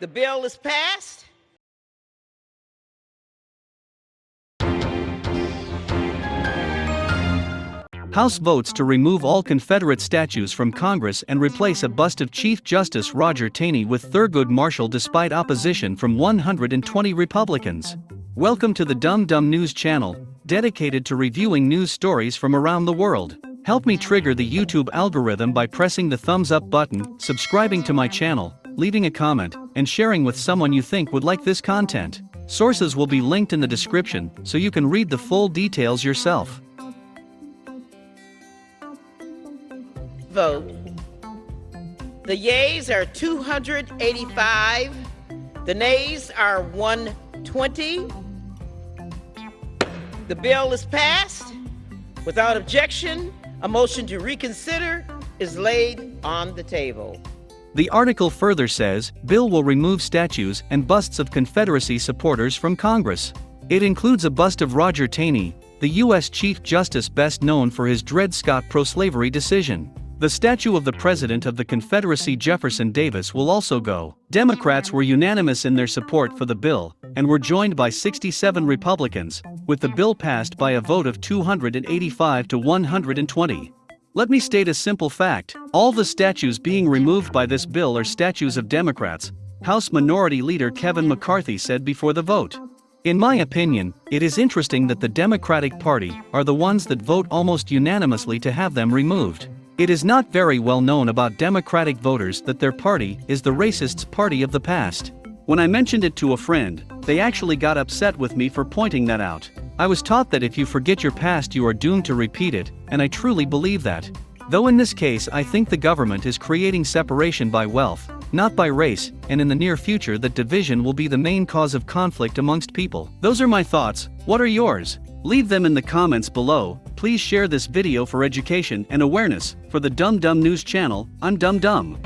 The bill is passed. House votes to remove all Confederate statues from Congress and replace a bust of Chief Justice Roger Taney with Thurgood Marshall despite opposition from 120 Republicans. Welcome to the Dumb Dumb News channel, dedicated to reviewing news stories from around the world. Help me trigger the YouTube algorithm by pressing the thumbs up button, subscribing to my channel, leaving a comment, and sharing with someone you think would like this content. Sources will be linked in the description so you can read the full details yourself. Vote. The yeas are 285. The nays are 120. The bill is passed. Without objection, a motion to reconsider is laid on the table. The article further says, bill will remove statues and busts of Confederacy supporters from Congress. It includes a bust of Roger Taney, the U.S. Chief Justice best known for his Dred Scott pro-slavery decision. The statue of the President of the Confederacy Jefferson Davis will also go. Democrats were unanimous in their support for the bill, and were joined by 67 Republicans, with the bill passed by a vote of 285 to 120. Let me state a simple fact all the statues being removed by this bill are statues of Democrats, House Minority Leader Kevin McCarthy said before the vote. In my opinion, it is interesting that the Democratic Party are the ones that vote almost unanimously to have them removed. It is not very well known about Democratic voters that their party is the racists' party of the past. When I mentioned it to a friend, they actually got upset with me for pointing that out. I was taught that if you forget your past, you are doomed to repeat it, and I truly believe that. Though in this case, I think the government is creating separation by wealth, not by race, and in the near future, that division will be the main cause of conflict amongst people. Those are my thoughts. What are yours? Leave them in the comments below, please share this video for education and awareness, for the Dumb Dumb News channel, I'm Dumb Dumb.